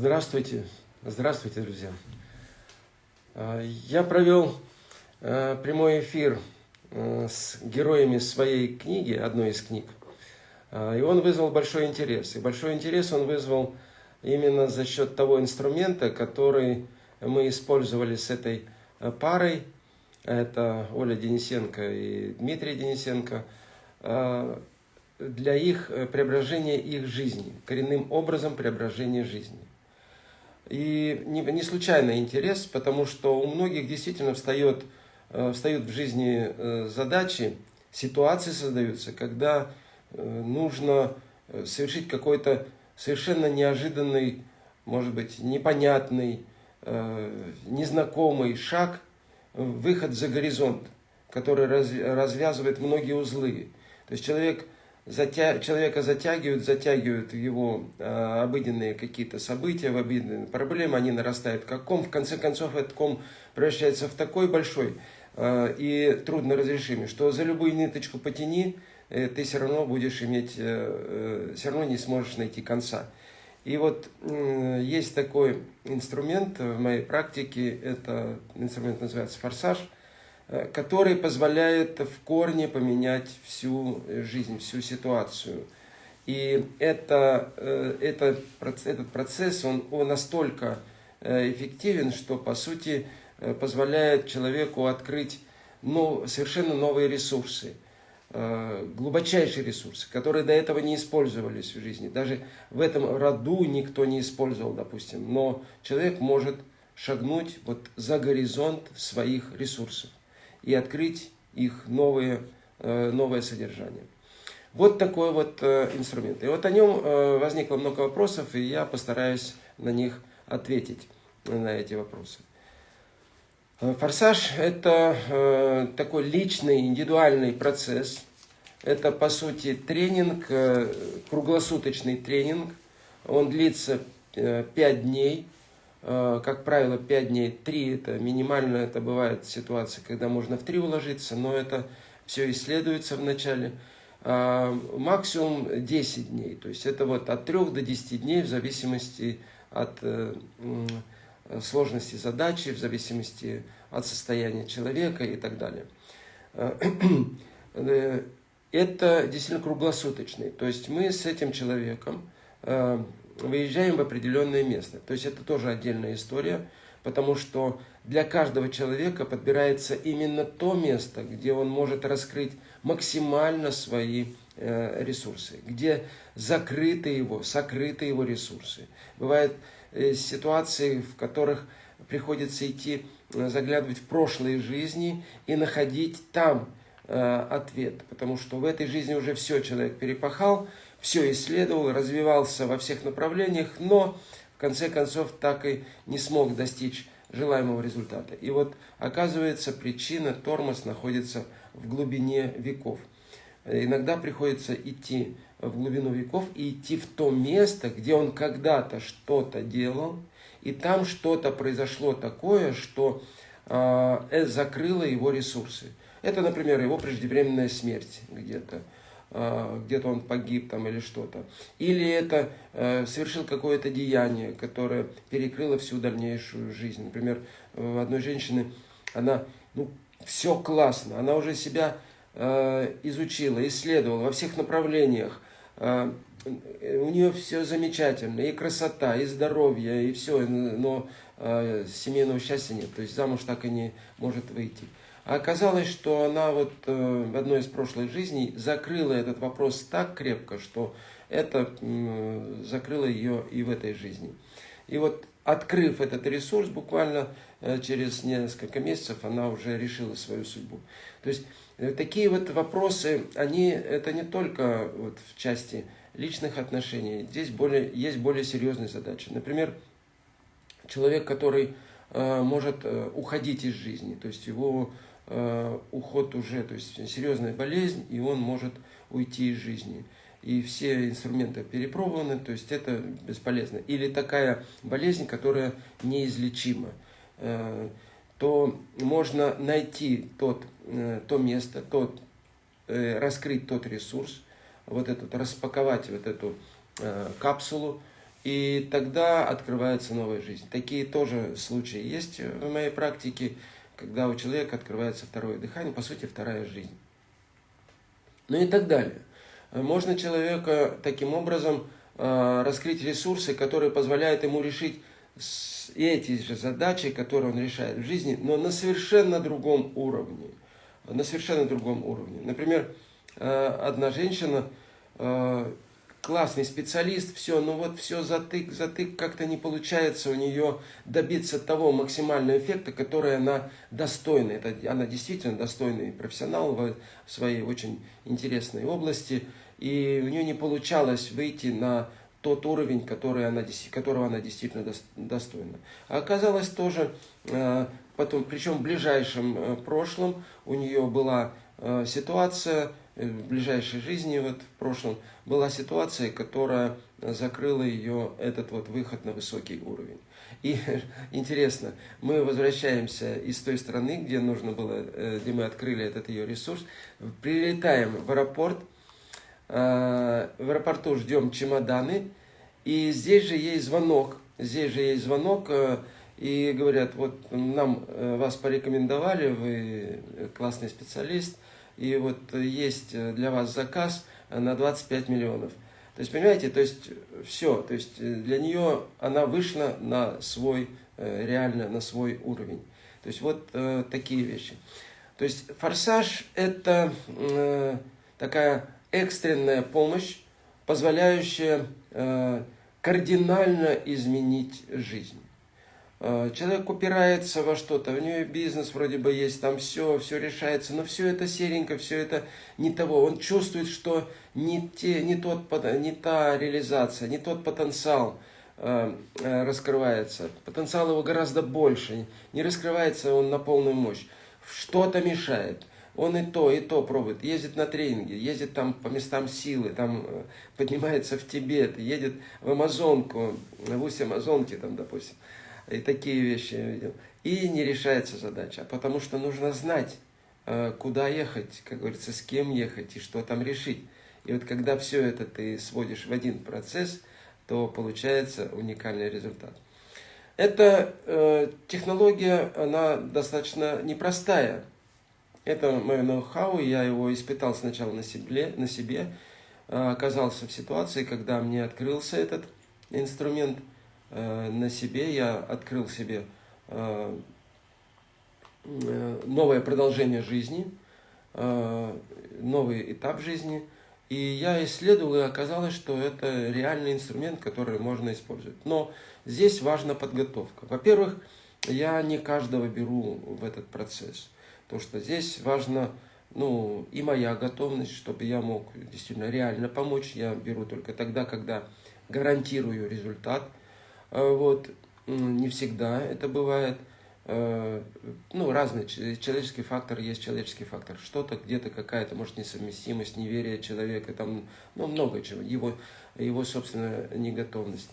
Здравствуйте, здравствуйте, друзья. А, я провел а, прямой эфир а, с героями своей книги, одной из книг, и он вызвал большой интерес. И большой интерес он вызвал именно за счет того инструмента, который мы использовали с этой парой. Это Оля Денисенко и Дмитрий Денисенко для их преображения их жизни, коренным образом преображения жизни. И не, не случайно интерес, потому что у многих действительно встает, э, встают в жизни э, задачи, ситуации создаются, когда э, нужно совершить какой-то совершенно неожиданный, может быть, непонятный, незнакомый шаг, выход за горизонт, который развязывает многие узлы. То есть человек затя... человека затягивают, затягивают его э, обыденные какие-то события, в обыденные проблемы, они нарастают как ком. В конце концов, этот ком превращается в такой большой э, и трудно разрешимый, что за любую ниточку потяни, э, ты все равно будешь иметь, э, э, все равно не сможешь найти конца. И вот э, есть такой инструмент в моей практике, это инструмент называется форсаж – который позволяет в корне поменять всю жизнь, всю ситуацию. И это, э, это, этот процесс, он, он настолько э, эффективен, что, по сути, позволяет человеку открыть ну, совершенно новые ресурсы, глубочайшие ресурсы, которые до этого не использовались в жизни. Даже в этом роду никто не использовал, допустим. Но человек может шагнуть вот за горизонт своих ресурсов и открыть их новые, э, новое содержание. Вот такой вот э, инструмент. И вот о нем э, возникло много вопросов, и я постараюсь на них ответить, на эти вопросы. Форсаж – это такой личный, индивидуальный процесс. Это, по сути, тренинг, круглосуточный тренинг. Он длится 5 дней. Э, как правило, 5 дней, 3 это минимально, это бывает ситуация, когда можно в 3 уложиться, но это все исследуется вначале. А, максимум 10 дней, то есть это вот от 3 до 10 дней в зависимости от э, сложности задачи, в зависимости от состояния человека и так далее. Э, это действительно круглосуточный, то есть мы с этим человеком выезжаем в определенное место. То есть это тоже отдельная история, потому что для каждого человека подбирается именно то место, где он может раскрыть максимально свои э, ресурсы, где закрыты его, сокрыты его ресурсы. Бывают э, ситуации, в которых приходится идти, э, заглядывать в прошлые жизни и находить там ответ, потому что в этой жизни уже все человек перепахал, все исследовал, развивался во всех направлениях, но в конце концов так и не смог достичь желаемого результата. И вот оказывается причина, тормоз находится в глубине веков. Иногда приходится идти в глубину веков и идти в то место, где он когда-то что-то делал, и там что-то произошло такое, что э, закрыло его ресурсы. Это, например, его преждевременная смерть где-то а, где-то он погиб там или что-то. Или это э, совершил какое-то деяние, которое перекрыло всю дальнейшую жизнь. Например, у одной женщины, она, ну, все классно, она уже себя э, изучила, исследовала во всех направлениях. Э, у нее все замечательно, и красота, и здоровье, и все, но семейного счастья нет, то есть замуж так и не может выйти. А оказалось, что она вот э, в одной из прошлых жизней закрыла этот вопрос так крепко, что это закрыло ее и в этой жизни. И вот открыв этот ресурс, буквально э, через несколько месяцев она уже решила свою судьбу. То есть э, такие вот вопросы, они, это не только вот в части личных отношений, здесь более, есть более серьезные задачи. Например, человек, который может уходить из жизни, то есть его уход уже, то есть серьезная болезнь, и он может уйти из жизни. И все инструменты перепробованы, то есть это бесполезно. Или такая болезнь, которая неизлечима, э, то можно найти тот, э, то место, тот, раскрыть тот ресурс, вот этот, распаковать вот эту капсулу и тогда открывается новая жизнь. Такие тоже случаи есть в моей практике, когда у человека открывается второе дыхание, по сути, вторая жизнь. Ну и так далее. Можно человека таким образом э, раскрыть ресурсы, которые позволяют ему решить эти же задачи, которые он решает в жизни, но на совершенно другом уровне. На совершенно другом уровне. Например, э, одна женщина э, классный специалист, все, ну вот все затык, затык, как-то не получается у нее добиться того максимального эффекта, который она достойна. Это, она действительно достойный профессионал в своей очень интересной области, и у нее не получалось выйти на тот уровень, который она, которого она действительно достойна. А оказалось тоже, э, потом, причем в ближайшем э, прошлом у нее была э, ситуация, в ближайшей жизни, вот в прошлом, была ситуация, которая закрыла ее этот вот выход на высокий уровень. И интересно, мы возвращаемся из той страны, где нужно было, э, где мы открыли этот ее ресурс, прилетаем в аэропорт, э, в аэропорту ждем чемоданы, и здесь же есть звонок, здесь же есть звонок, и говорят, вот нам вас порекомендовали, вы классный специалист, и вот есть э, для вас заказ на 25 миллионов. То есть, понимаете, то есть все, то есть э, для нее она вышла на свой, э, реально на свой уровень. То есть вот э, такие вещи. То есть форсаж это э, такая экстренная помощь, позволяющая э, кардинально изменить жизнь. Э, человек упирается во что-то, у него бизнес вроде бы есть, там все, все решается, но все это серенько, все это не того. Он чувствует, что не, те, не, тот, не та реализация, не тот потенциал э, э, раскрывается. Потенциал его гораздо больше, не раскрывается он на полную мощь. Что-то мешает. Он и то, и то пробует. Ездит на тренинги, ездит там по местам силы, там поднимается в Тибет, едет в Амазонку, в устье Амазонки там, допустим и такие вещи видел. И не решается задача, потому что нужно знать, э, куда ехать, как говорится, с кем ехать и что там решить. И вот когда все это ты сводишь в один процесс, то получается уникальный результат. Эта э, технология, она достаточно непростая. Это мое ноу-хау, я его испытал сначала на себе, на себе, э, оказался в ситуации, когда мне открылся этот инструмент – на себе, я открыл себе э, э, новое продолжение жизни, новый этап жизни. И я исследовал, и оказалось, что это реальный инструмент, который можно использовать. Но здесь важна подготовка. Во-первых, я не каждого беру в этот процесс. Потому что здесь важно ну, и моя готовность, чтобы я мог действительно реально помочь. Я беру только тогда, когда гарантирую результат – Э, вот, не всегда это бывает. Э, ну, разный человеческий фактор есть человеческий фактор. Что-то где-то какая-то, может, несовместимость, неверие человека, там, ну, много чего. Его, его собственная неготовность.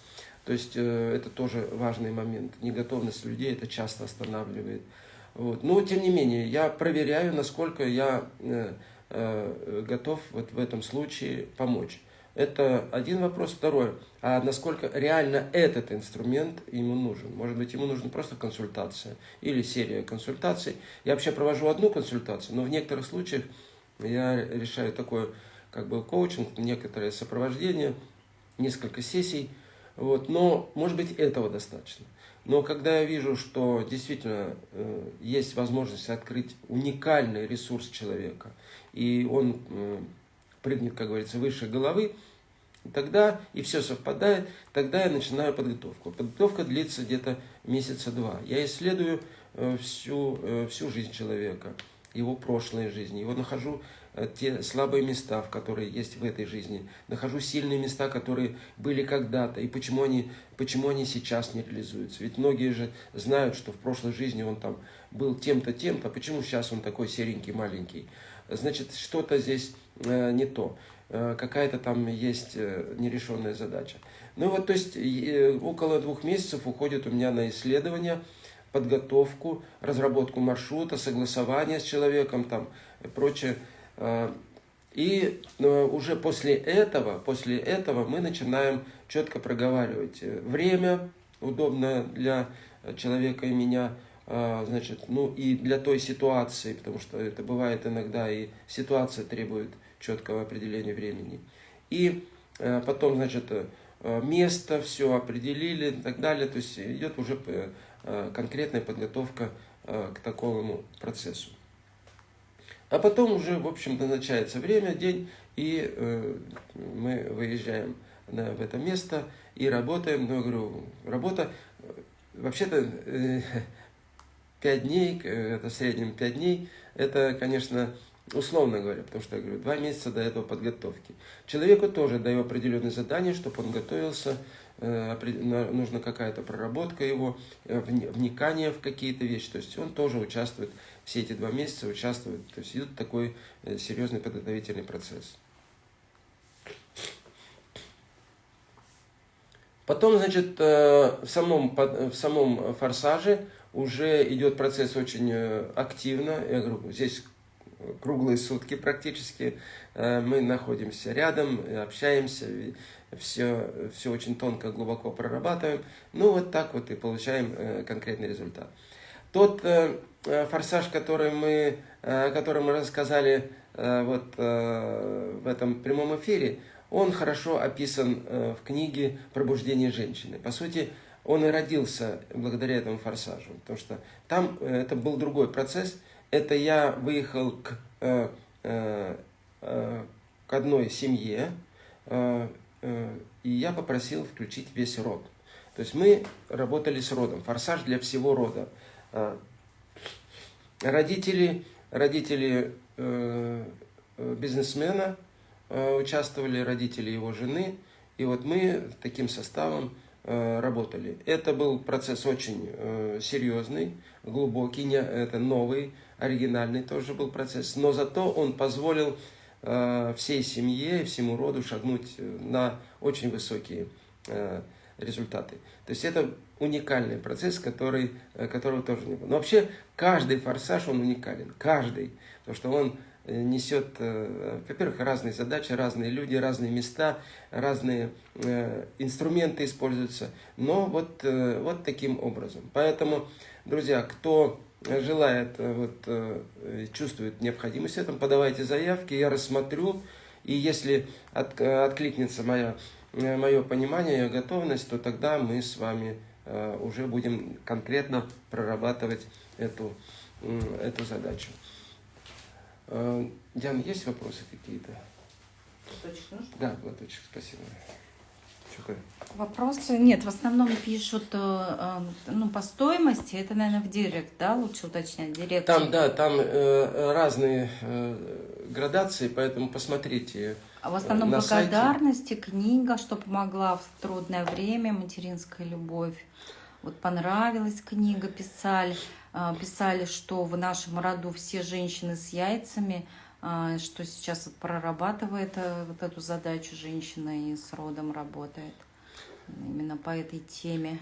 То есть э, это тоже важный момент. Неготовность людей это часто останавливает. Вот. Но тем не менее, я проверяю, насколько я готов вот в этом случае помочь. Это один вопрос. Второе, а насколько реально этот инструмент ему нужен? Может быть, ему нужна просто консультация или серия консультаций. Я вообще провожу одну консультацию, но в некоторых случаях я решаю такое, как бы коучинг, некоторое сопровождение, несколько сессий. Вот. Но, может быть, этого достаточно. Но когда я вижу, что действительно э, есть возможность открыть уникальный ресурс человека, и он э, прыгнет, как говорится, выше головы, тогда, и все совпадает, тогда я начинаю подготовку. Подготовка длится где-то месяца два. Я исследую э, всю, э, всю жизнь человека, его прошлой жизни, его нахожу э, те слабые места, которые есть в этой жизни, нахожу сильные места, которые были когда-то, и почему они, почему они сейчас не реализуются. Ведь многие же знают, что в прошлой жизни он там был тем-то, тем-то, почему сейчас он такой серенький, маленький. Значит, что-то здесь не то. Э, какая-то там есть э, нерешенная задача. Ну вот, то есть, э, около двух месяцев уходит у меня на исследование, подготовку, разработку маршрута, согласование с человеком там и прочее. И э, уже после этого, после этого мы начинаем четко проговаривать время, удобное для человека и меня, значит, ну и для той ситуации, потому что это бывает иногда, и ситуация требует четкого определения времени. И э, потом, значит, э, место, все определили и так далее, то есть идет уже э, конкретная подготовка к такому процессу. А потом уже, в общем, назначается время, день, и мы выезжаем в это место и работаем. Ну, я говорю, работа, вообще-то, 5 дней, это в среднем 5 дней, это, конечно, условно говоря, потому что, я говорю, 2 месяца до этого подготовки. Человеку тоже даю определенные задания, чтобы он готовился, э, нужна какая-то проработка его, э, вникание в какие-то вещи. То есть он тоже участвует, все эти два месяца участвует. То есть идет такой э, серьезный подготовительный процесс. Потом, значит, в самом, в самом форсаже уже идет процесс очень активно. Я говорю, здесь круглые сутки практически. Э, мы находимся рядом, общаемся, все, все очень тонко, глубоко прорабатываем. Ну, вот так вот и получаем э, конкретный результат. Тот форсаж, который мы, который мы рассказали вот в этом прямом эфире, он хорошо описан в книге «Пробуждение женщины». По сути, он и родился благодаря этому форсажу. Потому что там э, это был другой процесс. Это я выехал к, э, э, э, к одной семье, э, э, и я попросил включить весь род. То есть мы работали с родом. Форсаж для всего рода. Э, родители, родители э, э, бизнесмена э, участвовали, родители его жены. И вот мы таким составом работали. Это был процесс очень э, серьезный, глубокий, не, это новый, оригинальный тоже был процесс, но зато он позволил э, всей семье, всему роду шагнуть на очень высокие результаты. То есть это уникальный процесс, который, которого тоже не было. Но вообще каждый форсаж, он уникален, каждый, потому что он несет, э, во-первых, разные задачи, разные люди, разные места, разные э, инструменты используются, но вот, э, вот таким образом. Поэтому, друзья, кто желает, вот, чувствует необходимость в этом, подавайте заявки, я рассмотрю, и если от, откликнется моя, мое понимание, готовность, то тогда мы с вами уже будем конкретно прорабатывать эту, эту задачу. Э, Диана, есть вопросы какие-то? Платочек нужно? Да, платочек, спасибо. Вопросы нет, в основном пишут э, э, ну, по стоимости, это, наверное, в директ, да, лучше уточнять, директ. Там, да, там э, разные э, градации, поэтому посмотрите. А в основном на благодарности, сайте. книга, что помогла в трудное время, материнская любовь. Вот понравилась книга, писали. А, писали, что в нашем роду все женщины с яйцами, а, что сейчас прорабатывает э, вот эту задачу женщина и с родом работает. Именно по этой теме.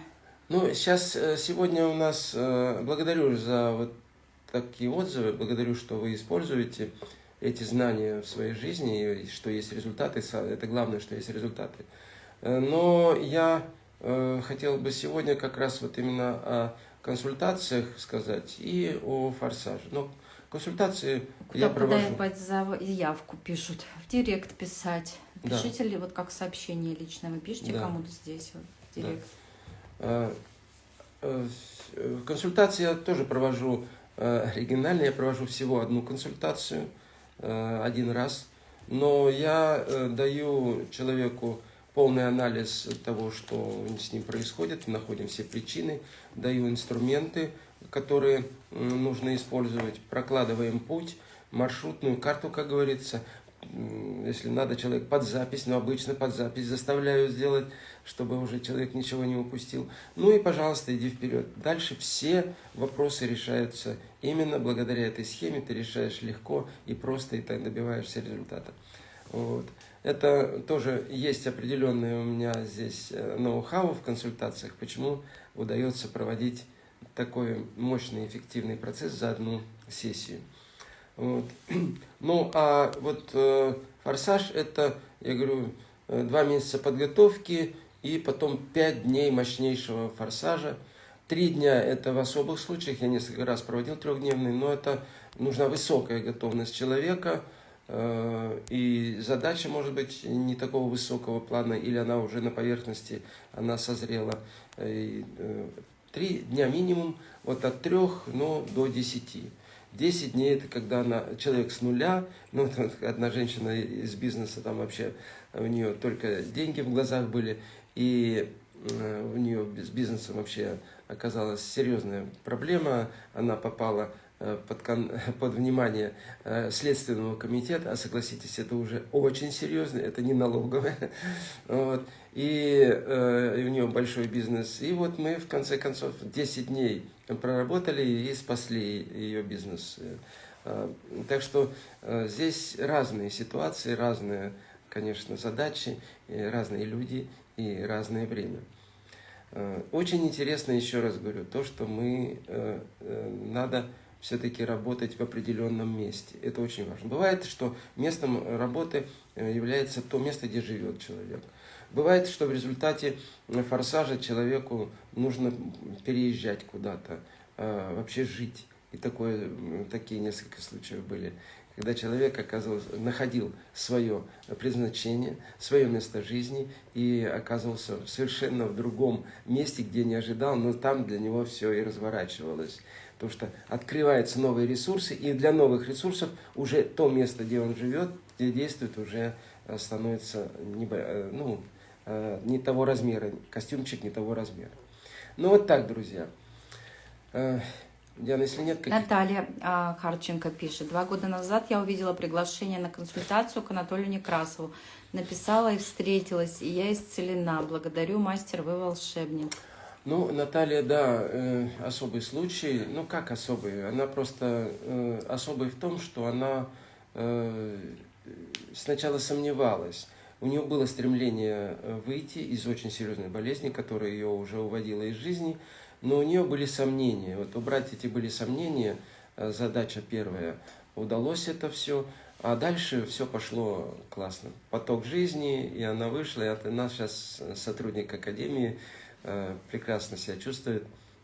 Ну, сейчас, э, сегодня у нас, э, благодарю за вот такие отзывы, благодарю, что вы используете эти знания в своей жизни, и что есть результаты, это главное, что есть результаты. Но я хотел бы сегодня как раз вот именно о консультациях сказать и о форсаже. Но консультации куда, я провожу. Куда заявку пишут? В директ писать. Пишите да. ли вот как сообщение лично? Вы пишете да. кому-то здесь, вот, в директ? Да. А, э, консультации я тоже провожу э, оригинально. Я провожу всего одну консультацию э, один раз. Но я даю человеку полный анализ того, что с ним происходит, находим все причины, даю инструменты, которые нужно использовать, прокладываем путь, маршрутную карту, как говорится, если надо, человек под запись, но обычно под запись заставляю сделать, чтобы уже человек ничего не упустил. Ну и, пожалуйста, иди вперед. Дальше все вопросы решаются именно благодаря этой схеме. Ты решаешь легко и просто, и так добиваешься результата. Вот. Это тоже есть определенный у меня здесь э, ноу-хау в консультациях, почему удается проводить такой мощный, эффективный процесс за одну сессию. Вот. Ну, а вот э, форсаж это, я говорю, э, два месяца подготовки и потом пять дней мощнейшего форсажа. Три дня это в особых случаях, я несколько раз проводил трехдневный, но это нужна высокая готовность человека, и задача может быть не такого высокого плана, или она уже на поверхности, она созрела. Э, три дня минимум, вот от трех ну, до десяти. 10 дней это когда она, человек с нуля, ну, одна женщина из бизнеса, там вообще у нее только деньги в глазах были, и э, у нее с бизнесом вообще оказалась серьезная проблема, она попала э, под, под внимание э, Следственного комитета, а согласитесь, это уже очень серьезно, это не налоговое. Вот. И, и у нее большой бизнес. И вот мы в конце концов 10 дней проработали и спасли ее бизнес. Э, так что э, здесь разные ситуации, разные, конечно, задачи, разные люди и разное время. Э, очень интересно, еще раз говорю, то, что мы, надо все-таки работать в определенном месте. Это очень важно. Бывает, что местом работы является то место, где живет человек. Бывает, что в результате форсажа человеку нужно переезжать куда-то, а, вообще жить. И такое, такие несколько случаев были, когда человек оказывался, находил свое предназначение, свое место жизни и оказывался совершенно в другом месте, где не ожидал, но там для него все и разворачивалось. Потому что открываются новые ресурсы, и для новых ресурсов уже то место, где он живет, где действует, уже становится не, э, ну, э, не того размера, костюмчик не того размера. Ну вот так, друзья. Э, Диана, если нет. Наталья а, Харченко пишет. Два года назад я увидела приглашение на консультацию к Анатолию Некрасову. Написала и встретилась, и я исцелена. Благодарю, мастер, вы волшебник. Ну, Наталья, да, э, особый случай. Ну, как особый? Она просто э, особый в том, что она э, сначала сомневалась. У нее было стремление э, выйти из очень серьезной болезни, которая ее уже уводила из жизни но у нее были сомнения. Вот убрать эти были сомнения, э, задача первая. Удалось это все, а дальше все пошло классно. Поток жизни, и она вышла, и от нас сейчас сотрудник Академии э, прекрасно себя чувствует,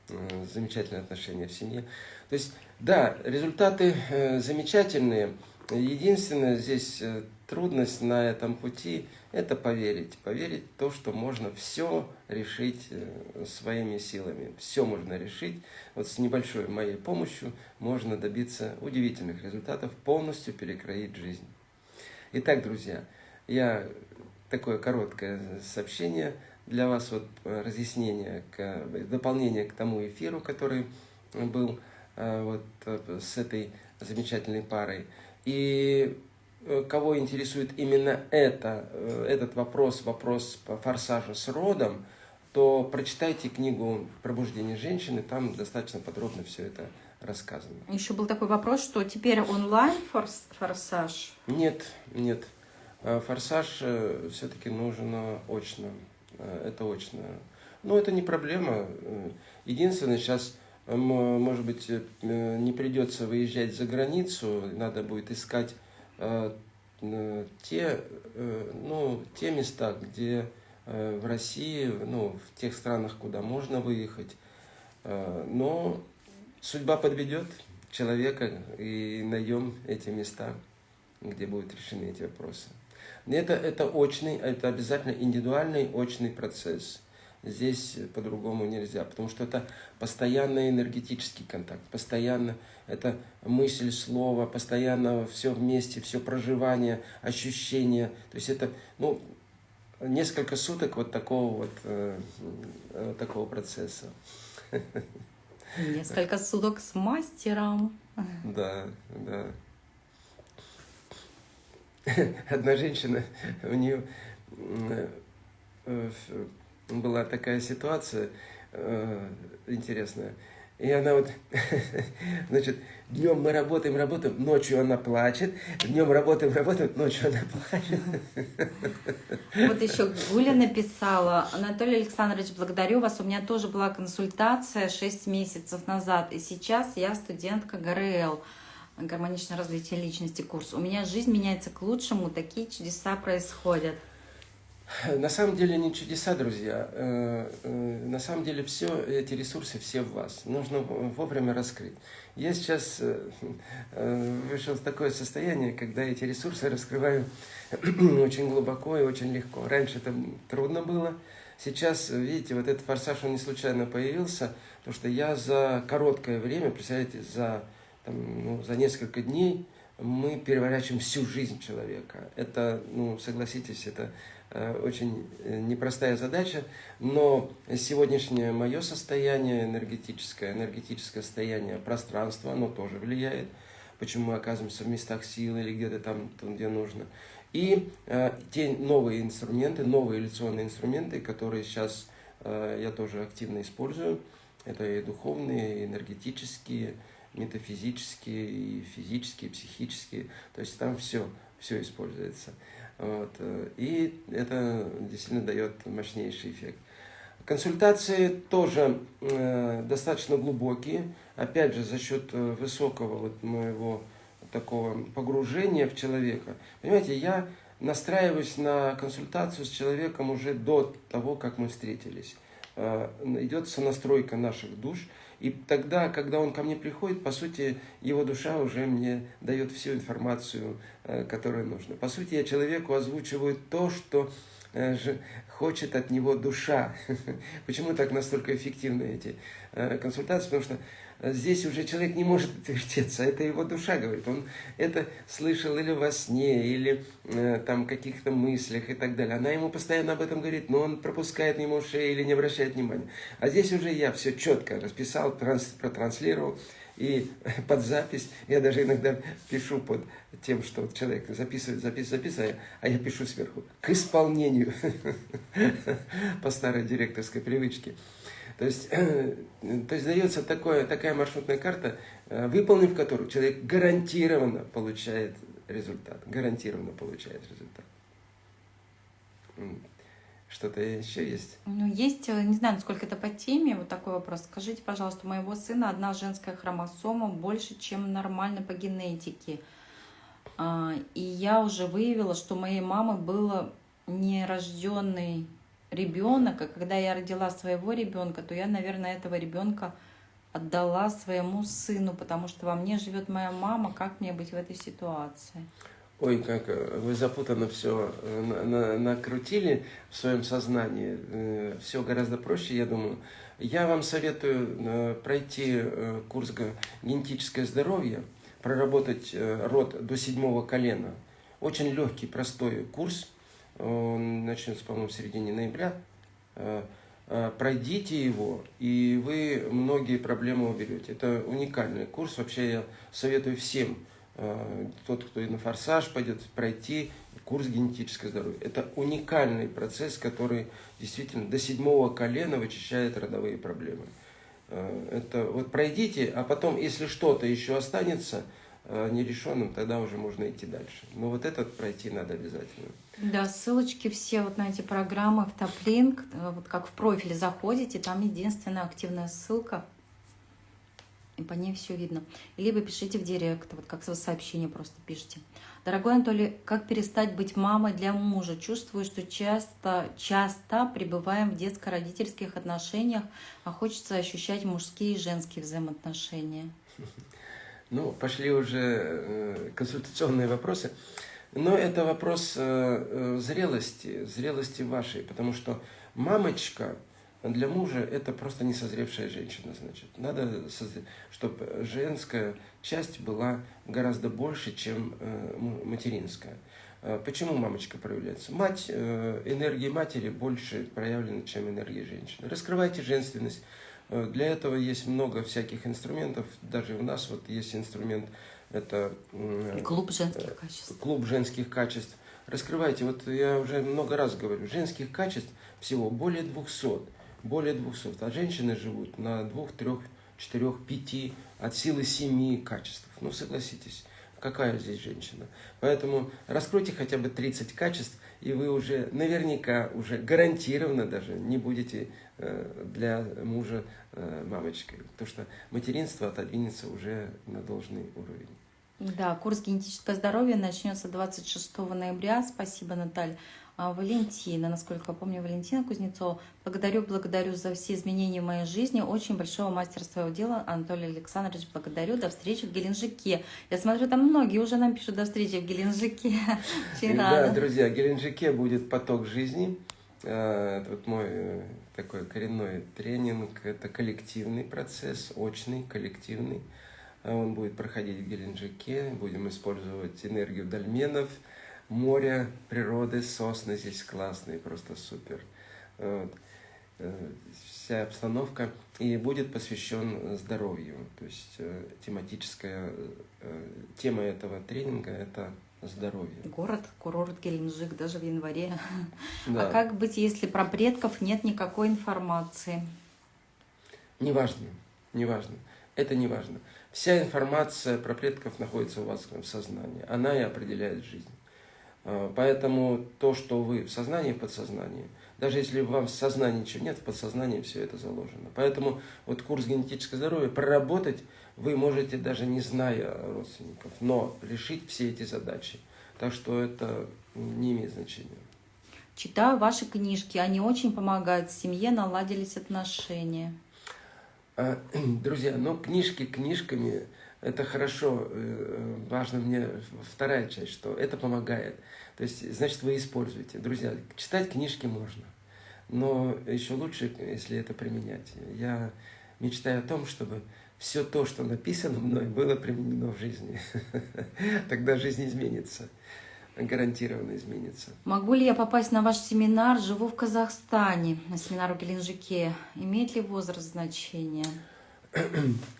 э, замечательные отношения в семье. То есть, да, результаты замечательные. Единственное здесь трудность на этом пути – это поверить. Поверить в то, что можно все решить э, своими силами. Все можно решить. Вот с небольшой моей помощью можно добиться удивительных результатов, полностью перекроить жизнь. Итак, друзья, я такое короткое сообщение для вас, вот э, разъяснение, к, дополнение к тому эфиру, который был э, вот с этой замечательной парой. И Э, кого интересует именно это, э, этот вопрос, вопрос по форсажу с родом, то прочитайте книгу «Пробуждение женщины», там достаточно подробно все это рассказано. Еще был такой вопрос, что теперь онлайн форс, форсаж? Нет, нет. Э, форсаж все-таки нужен очно. Это очно. Но это не проблема. Единственное, сейчас, может быть, не придется выезжать за границу, надо будет искать Э, те, э, ну, те места, где э, в России, ну, в тех странах, куда можно выехать. Но судьба подведет человека и найдем эти места, где будут решены эти вопросы. Это, это очный, это обязательно индивидуальный очный процесс. Здесь по-другому нельзя, потому что это постоянный энергетический контакт, постоянно это мысль, слово, постоянно все вместе, все проживание, ощущения. То есть это, ну, несколько суток вот такого вот, э, э, такого процесса. Несколько суток с мастером. Да, да. Одна женщина, у нее э, была такая ситуация э, интересная. И она вот, значит, днем мы работаем, работаем, ночью она плачет, днем работаем, работаем, ночью она плачет. Вот еще Гуля написала, Анатолий Александрович, благодарю вас, у меня тоже была консультация 6 месяцев назад, и сейчас я студентка ГРЛ. Гармоничное развитие личности курс. У меня жизнь меняется к лучшему, такие чудеса происходят. На самом деле не чудеса, друзья. Э, э, на самом деле все эти ресурсы все в вас. Нужно вовремя раскрыть. Я сейчас э, вышел в такое состояние, когда эти ресурсы раскрываю очень глубоко и очень легко. Раньше это трудно было. Сейчас, видите, вот этот форсаж, он не случайно появился, потому что я за короткое время, представляете, за, там, ну, за несколько дней мы переворачиваем всю жизнь человека. Это, ну, согласитесь, это Э, очень э, непростая задача, но сегодняшнее мое состояние энергетическое, энергетическое состояние пространства, оно тоже влияет, почему мы оказываемся в местах силы или где-то там, там где нужно. И э, те новые инструменты, новые иллюзионные инструменты, которые сейчас э, я тоже активно использую, это и духовные, и энергетические, метафизические, и физические, и психические, то есть там все, все используется. Вот. Э, и это действительно дает мощнейший эффект. Консультации тоже э, достаточно глубокие, опять же, за счет э, высокого вот моего такого погружения в человека. Понимаете, я настраиваюсь на консультацию с человеком уже до того, как мы встретились. Э, идет сонастройка наших душ – и тогда, когда он ко мне приходит, по сути, его душа уже мне дает всю информацию, э, которую нужно. По сути, я человеку озвучиваю то, что э, хочет от него душа. Почему так настолько эффективны эти э, консультации? Потому что здесь уже человек не может отвертеться, это его душа говорит. Он это слышал или во сне, или э, там каких-то мыслях и так далее. Она ему постоянно об этом говорит, но он пропускает мимо ушей или не обращает внимания. А здесь уже я все четко расписал, транс, протранслировал. И под запись, я даже иногда пишу под тем, что человек записывает, записывает, записывает, а я пишу сверху, к исполнению, по старой директорской привычке. То есть, то есть дается такое, такая маршрутная карта, э, выполнив которую человек гарантированно получает результат. Гарантированно получает результат. Что-то еще есть? Ну, есть, э, не знаю, насколько это по теме, вот такой вопрос. Скажите, пожалуйста, у моего сына одна женская хромосома больше, чем нормально по генетике. А, и я уже выявила, что моей мамы было нерожденный ребенок, и когда я родила своего ребенка, то я, наверное, этого ребенка отдала своему сыну, потому что во мне живет моя мама, как мне быть в этой ситуации? Ой, как э, вы запутанно все э, накрутили в своем сознании. Э, все гораздо проще, я думаю. Я вам советую пройти курс «Генетическое здоровье», проработать род до седьмого колена. Очень легкий, простой курс – он начнется, по-моему, в середине ноября. Э, э, пройдите его, и вы многие проблемы уберете. Это уникальный курс. Вообще я советую всем, э, тот, кто и на форсаж пойдет, пройти курс генетическое здоровье. Это уникальный процесс, который действительно до седьмого колена вычищает родовые проблемы. Это вот пройдите, а потом, если что-то еще останется нерешенным, тогда уже можно идти дальше. Но вот этот пройти надо обязательно. Да, ссылочки все вот на эти программы в топлинк, э, вот как в профиле заходите, там единственная активная ссылка, и по ней все видно. Либо пишите в директ, вот как сообщение просто пишите. Дорогой Анатолий, как перестать быть мамой для мужа? Чувствую, что часто, часто пребываем в детско-родительских отношениях, а хочется ощущать мужские и женские взаимоотношения. Ну, пошли уже э, консультационные вопросы. Но это вопрос э, э, зрелости, зрелости вашей, потому что мамочка для мужа это просто несозревшая женщина, значит. Надо, чтобы женская часть была гораздо больше, чем материнская. Почему мамочка проявляется? Мать, энергии матери больше проявлена, чем энергии женщины. Раскрывайте женственность. Для этого есть много всяких инструментов. Даже у нас вот есть инструмент это клуб женских качеств. Клуб женских качеств. Раскрывайте, вот я уже много раз говорю, женских качеств всего более 200. Более 200. А женщины живут на двух, трех, четырех, пяти, от силы семи качеств. Ну, согласитесь, какая здесь женщина. Поэтому раскройте хотя бы 30 качеств, и вы уже наверняка, уже гарантированно даже не будете э, для мужа э, мамочкой. Потому что материнство отодвинется уже на должный уровень. Да, курс генетического здоровья начнется 26 ноября. Спасибо, Наталья. А, Валентина, насколько я помню, Валентина Кузнецова. Благодарю, благодарю за все изменения в моей жизни. Очень большого мастера своего дела, Анатолий Александрович, благодарю. До встречи в Геленджике. Я смотрю, там многие уже нам пишут до встречи в Геленджике. Да, друзья, в Геленджике будет поток жизни. А, это вот мой э, такой коренной тренинг. Это коллективный процесс, очный, коллективный. А он будет проходить в Геленджике. Будем использовать энергию дольменов – море, природы, сосны здесь классные, просто супер. Вот. Э, вся обстановка и будет посвящен здоровью. То есть э, тематическая э, тема этого тренинга – это здоровье. Город, курорт Геленджик даже в январе. Да. А как быть, если про предков нет никакой информации? Неважно, неважно. Это не важно. Вся информация про предков находится у вас в сознании. Она и определяет жизнь. А, поэтому то, что вы в сознании, в подсознании, даже если вам в сознании ничего нет, в подсознании все это заложено. Поэтому вот курс генетического здоровья проработать вы можете даже не зная родственников, но решить все эти задачи. Так что это не имеет значения. Читаю ваши книжки, они очень помогают семье, наладились отношения. А, друзья, ну книжки книжками, это хорошо, э, важно мне вторая часть, что это помогает. То есть, значит, вы используете. Друзья, читать книжки можно, но еще лучше, если это применять. Я мечтаю о том, чтобы все то, что написано мной, было применено в жизни. Тогда жизнь изменится, гарантированно изменится. Могу ли я попасть на ваш семинар? Живу в Казахстане, на семинар в Геленджике. Имеет ли возраст значение?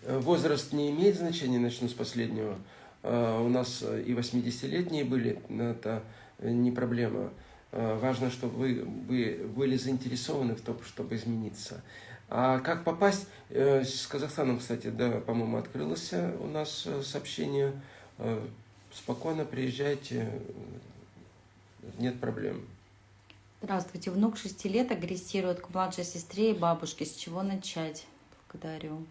Возраст не имеет значения, начну с последнего. А, у нас и 80-летние были, это не проблема. Важно, чтобы вы, вы были заинтересованы в том, чтобы измениться. А как попасть? Э, с Казахстаном, кстати, да, по-моему, открылось у нас э, сообщение. Э, спокойно приезжайте, нет проблем. Здравствуйте. Внук 6 лет агрессирует к младшей сестре и бабушке. С чего начать? Благодарю.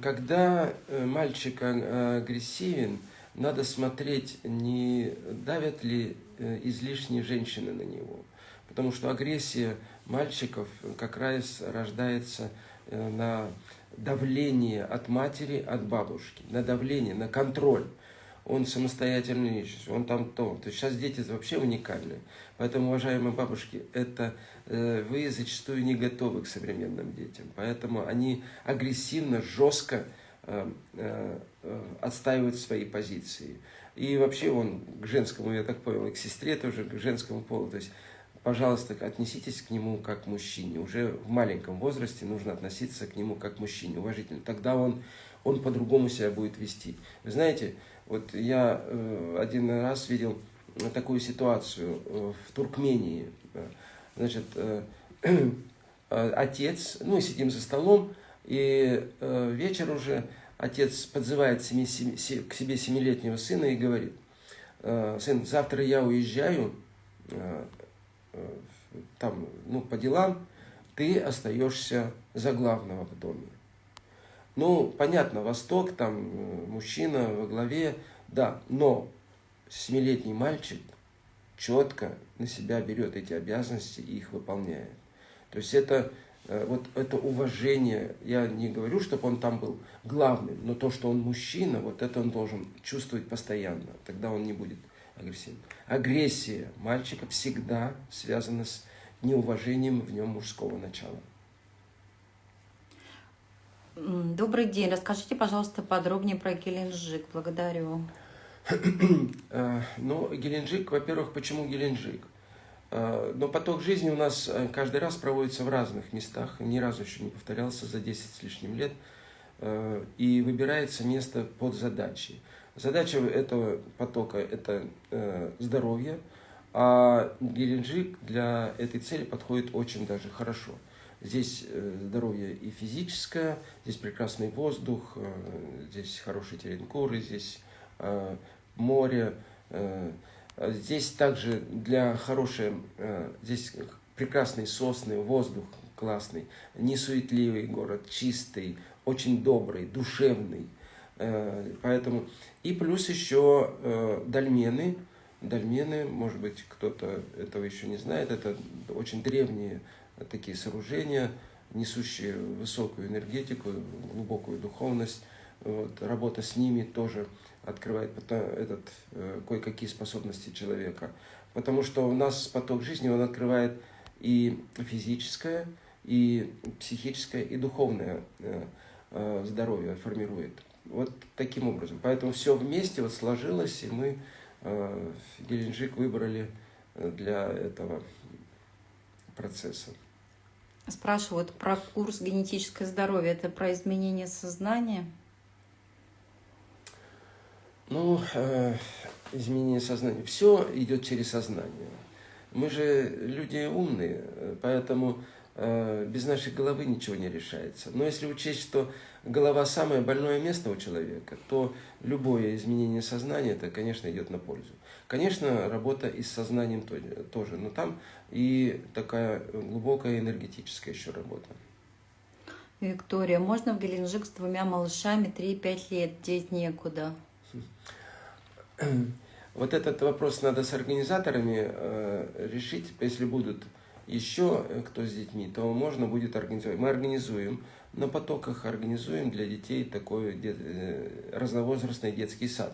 Когда э, мальчик э, агрессивен, надо смотреть, не давят ли э, излишние женщины на него. Потому что агрессия мальчиков как раз рождается на давление от матери, от бабушки, на давление, на контроль он самостоятельный личность, он там то. То есть сейчас дети вообще уникальные. Поэтому, уважаемые бабушки, это э, вы зачастую не готовы к современным детям. Поэтому они агрессивно, жестко э, э, отстаивают свои позиции. И вообще он к женскому, я так понял, и к сестре тоже, к женскому полу. То есть, пожалуйста, отнеситесь к нему как к мужчине. Уже в маленьком возрасте нужно относиться к нему как к мужчине, уважительно. Тогда он, он по-другому себя будет вести. Вы знаете, вот я э, один раз видел такую ситуацию э, в Туркмении. Значит, э, отец, ну, сидим за столом, и вечер уже отец подзывает к себе семилетнего сына и говорит, сын, завтра я уезжаю там, ну, по делам, ты остаешься за главного в доме. Ну, понятно, Восток, там э, мужчина во главе, да, но семилетний мальчик четко на себя берет эти обязанности и их выполняет. То есть это э, вот это уважение, я не говорю, чтобы он там был главным, но то, что он мужчина, вот это он должен чувствовать постоянно, тогда он не будет агрессивным. Агрессия мальчика всегда связана с неуважением в нем мужского начала. Добрый день. Расскажите, пожалуйста, подробнее про Геленджик. Благодарю. Э, ну, Геленджик, во-первых, почему Геленджик? Э, но поток жизни у нас э, каждый раз проводится в разных местах. Ни разу еще не повторялся за 10 с лишним лет. И выбирается место под задачи. Задача этого потока – это здоровье, а Геленджик для этой цели подходит очень даже хорошо – Здесь э, здоровье и физическое, здесь прекрасный воздух, э, здесь хорошие теренкуры, здесь э, море. Здесь также для хорошей, здесь прекрасные сосны, воздух классный, несуетливый город, чистый, очень добрый, душевный. Поэтому и плюс еще дольмены. Дольмены, может быть, кто-то этого еще не знает, это очень древние такие сооружения, несущие высокую энергетику, глубокую духовность. Вот, работа с ними тоже открывает этот, э, кое-какие способности человека. Потому что у нас поток жизни, он открывает и физическое, и психическое, и духовное э, э, здоровье формирует. Вот таким образом. Поэтому все вместе вот сложилось, и мы э, Геленджик выбрали для этого процесса. Спрашивают про курс генетическое здоровье. Это про изменение сознания? Ну, э, изменение сознания. Все идет через сознание. Мы же люди умные, поэтому э, без нашей головы ничего не решается. Но если учесть, что голова самое больное место у человека, то любое изменение сознания, это, конечно, идет на пользу. Конечно, работа и с сознанием тоже, но там и такая глубокая энергетическая еще работа. Виктория, можно в Геленджик с двумя малышами 3-5 лет, деть некуда? Вот этот вопрос надо с организаторами э, решить. Если будут еще э, кто с детьми, то можно будет организовать. Мы организуем, на потоках организуем для детей такой дет, э, разновозрастный детский сад.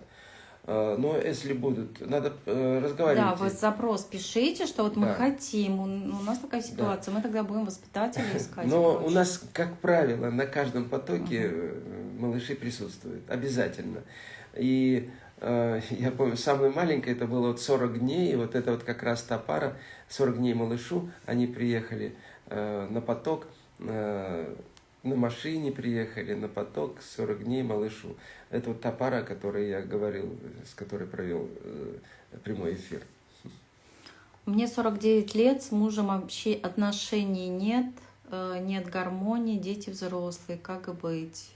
Э, но если будут, надо э, разговаривать. Да, вы запрос пишите, что вот мы да. хотим, у нас такая ситуация, да. мы тогда будем воспитателей искать. Но у нас, как правило, на каждом потоке угу. малыши присутствуют, обязательно. И я помню, самое маленькое, это было вот 40 дней, и вот это вот как раз та пара, 40 дней малышу, они приехали на поток, на машине приехали, на поток, 40 дней малышу. Это вот та пара, о которой я говорил, с которой провел э, прямой эфир. Мне 49 лет, с мужем вообще отношений нет, э, нет гармонии, дети взрослые, как быть?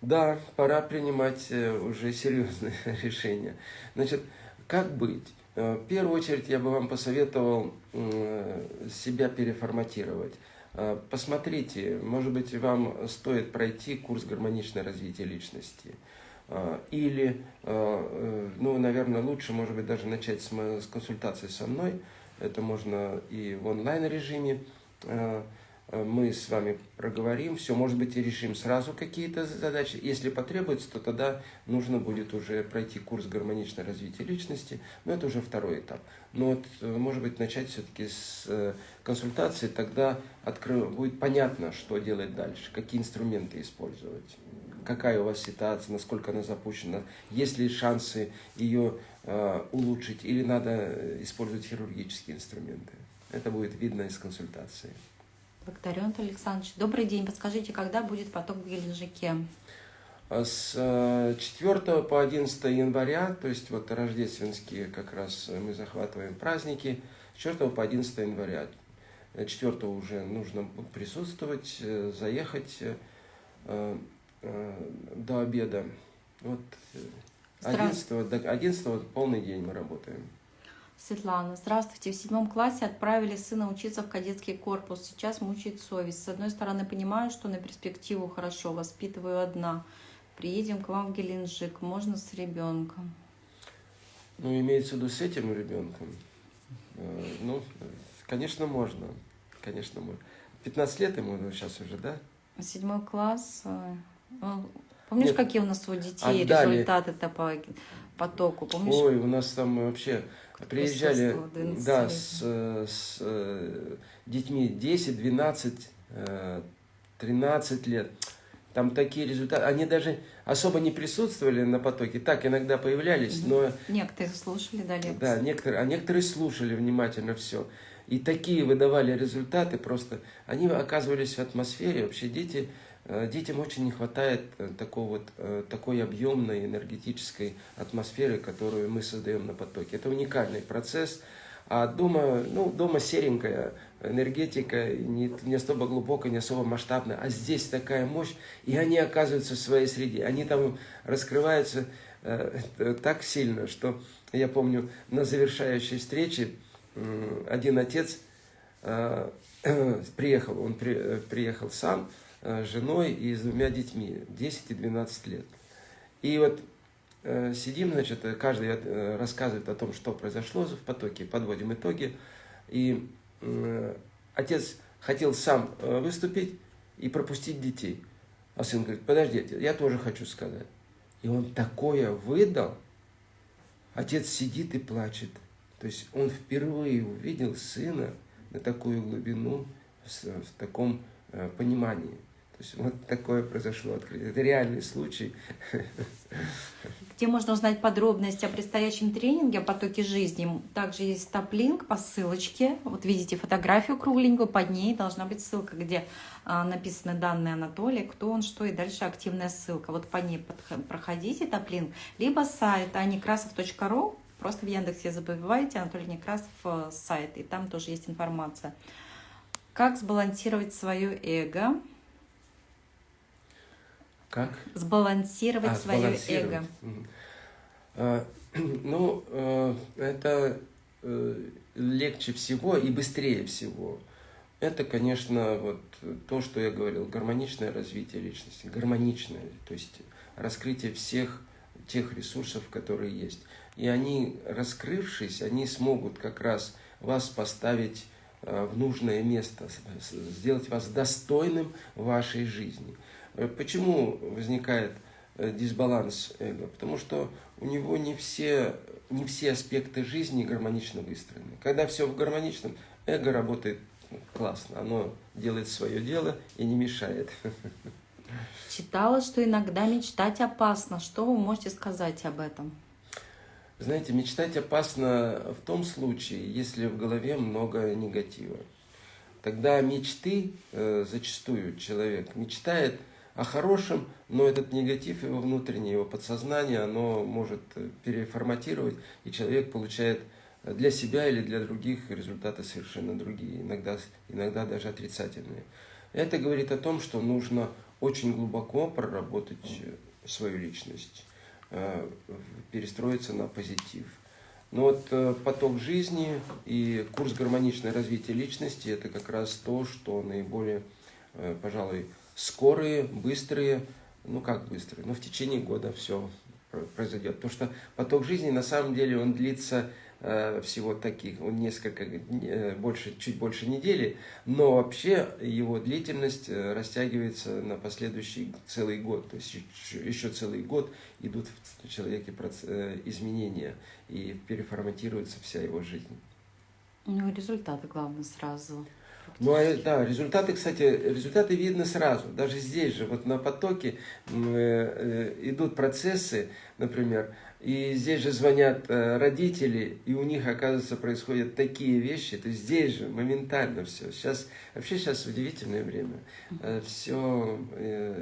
Да, пора принимать э, уже серьезные решения. Значит, как быть? В первую очередь я бы вам посоветовал себя переформатировать. Э, посмотрите, может быть, вам стоит пройти курс гармоничное развитие личности. Или, ну, наверное, лучше, может быть, даже начать с консультации со мной. Это можно и в онлайн-режиме Э, мы с вами проговорим, все, может быть, и решим сразу какие-то задачи. Если потребуется, то тогда нужно будет уже пройти курс гармоничное развитие личности, но это уже второй этап. Но вот, э, может быть, начать все-таки с э, консультации, тогда откры... будет понятно, что делать дальше, какие инструменты использовать, какая у вас ситуация, насколько она запущена, есть ли шансы ее э, улучшить или надо использовать хирургические инструменты. Это будет видно из консультации. Антон Александрович. Добрый день. Подскажите, когда будет поток в Геленджике? А с 4 э, по 11 января, то есть вот рождественские как раз мы захватываем праздники, с 4 по 11 января. 4 уже нужно присутствовать, э, заехать э, до обеда. Вот 11, до 11 полный день мы работаем. Светлана, здравствуйте. В седьмом классе отправили сына учиться в кадетский корпус. Сейчас мучает совесть. С одной стороны, понимаю, что на перспективу хорошо, воспитываю одна. Приедем к вам в Геленджик. Можно с ребенком? Ну, имеется в виду с этим ребенком. Э, ну, конечно, можно. Конечно, можно. 15 лет ему сейчас уже, да? Седьмой класс. Э, помнишь, Нет, какие у нас у детей отдали. результаты-то по потоку? Помнишь? Ой, у нас там вообще приезжали да, с, с э, детьми 10, 12, 13 лет. Там такие результаты. Они даже особо не присутствовали на потоке. Так, иногда появлялись, но... Некоторые слушали, да, лекции. Да, некоторые, а некоторые слушали внимательно все. И такие выдавали результаты просто. Они оказывались в атмосфере. Вообще дети детям очень не хватает э, такого вот, э, такой объемной энергетической атмосферы, которую мы создаем на потоке. Это уникальный процесс. А дома, ну, дома серенькая энергетика, не, не особо глубокая, не особо масштабная. А здесь такая мощь, и они оказываются в своей среде. Они там раскрываются э, так сильно, что я помню, на завершающей встрече э, один отец э, приехал, он при, приехал сам, женой и с двумя детьми, 10 и 12 лет. И вот сидим, значит, каждый рассказывает о том, что произошло в потоке, подводим итоги. И отец хотел сам выступить и пропустить детей. А сын говорит, подождите, я тоже хочу сказать. И он такое выдал, отец сидит и плачет. То есть он впервые увидел сына на такую глубину, в, таком э, понимании. Есть вот такое произошло открытие. Это реальный случай. Где можно узнать подробности о предстоящем тренинге, о потоке жизни. Также есть топ-линк по ссылочке. Вот видите фотографию кругленькую, под ней должна быть ссылка, где а, написаны данные Анатолия, кто он, что, и дальше активная ссылка. Вот по ней проходите топ-линк. Либо сайт anikrasov.ru, просто в Яндексе забивайте Анатолий Некрасов э, сайт, и там тоже есть информация. Как сбалансировать свое эго? Как? Сбалансировать а, свое сбалансировать. эго. А, ну, э, это э, легче всего и быстрее всего. Это, конечно, вот то, что я говорил, гармоничное развитие личности, гармоничное, то есть раскрытие всех тех ресурсов, которые есть. И они, раскрывшись, они смогут как раз вас поставить э, в нужное место, сделать вас достойным вашей жизни. Э, почему возникает э, дисбаланс эго? Потому что у него не все, не все аспекты жизни гармонично выстроены. Когда все в гармоничном, эго работает классно, оно делает свое дело и не мешает. Читала, что иногда мечтать опасно. Что вы можете сказать об этом? Знаете, мечтать опасно в том случае, если в голове много негатива. Тогда мечты, э, зачастую человек мечтает – о хорошем, но этот негатив его внутреннее, его подсознание, оно может переформатировать, и человек получает для себя или для других результаты совершенно другие, иногда, иногда даже отрицательные. Это говорит о том, что нужно очень глубоко проработать свою личность, э, перестроиться на позитив. Но вот э, поток жизни и курс гармоничное развитие личности – это как раз то, что наиболее, э, пожалуй, скорые, быстрые, ну как быстрые, но в течение года все произойдет. Потому что поток жизни на самом деле он длится э, всего таких, он несколько, э, больше, чуть больше недели, но вообще его длительность э, растягивается на последующий целый год. То есть еще, еще целый год идут в человеке изменения и переформатируется вся его жизнь. У него результаты, главное, сразу. Ну, а, да, результаты, кстати, результаты видны сразу. Даже здесь же, вот на потоке э, э, идут процессы, например, и здесь же звонят э, родители, и у них, оказывается, происходят такие вещи. То есть здесь же моментально все. Сейчас, вообще сейчас удивительное время. Все,